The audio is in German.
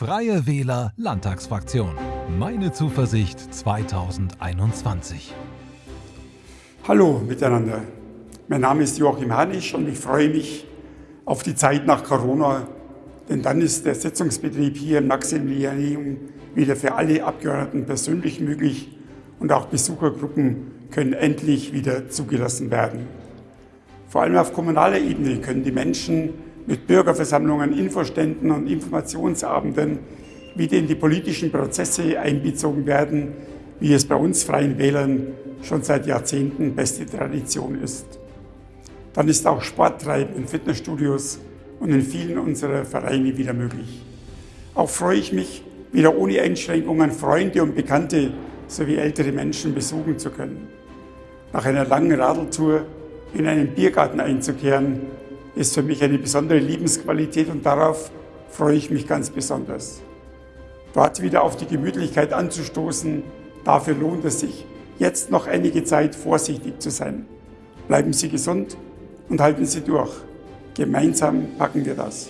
Freie Wähler Landtagsfraktion. Meine Zuversicht 2021. Hallo miteinander. Mein Name ist Joachim Hanisch und ich freue mich auf die Zeit nach Corona, denn dann ist der Sitzungsbetrieb hier im Maximilianeum wieder für alle Abgeordneten persönlich möglich und auch Besuchergruppen können endlich wieder zugelassen werden. Vor allem auf kommunaler Ebene können die Menschen mit Bürgerversammlungen, Infoständen und Informationsabenden wieder in die politischen Prozesse einbezogen werden, wie es bei uns Freien Wählern schon seit Jahrzehnten beste Tradition ist. Dann ist auch Sporttreiben in Fitnessstudios und in vielen unserer Vereine wieder möglich. Auch freue ich mich, wieder ohne Einschränkungen Freunde und Bekannte sowie ältere Menschen besuchen zu können. Nach einer langen Radeltour in einen Biergarten einzukehren, ist für mich eine besondere Lebensqualität und darauf freue ich mich ganz besonders. Dort wieder auf die Gemütlichkeit anzustoßen, dafür lohnt es sich, jetzt noch einige Zeit vorsichtig zu sein. Bleiben Sie gesund und halten Sie durch. Gemeinsam packen wir das.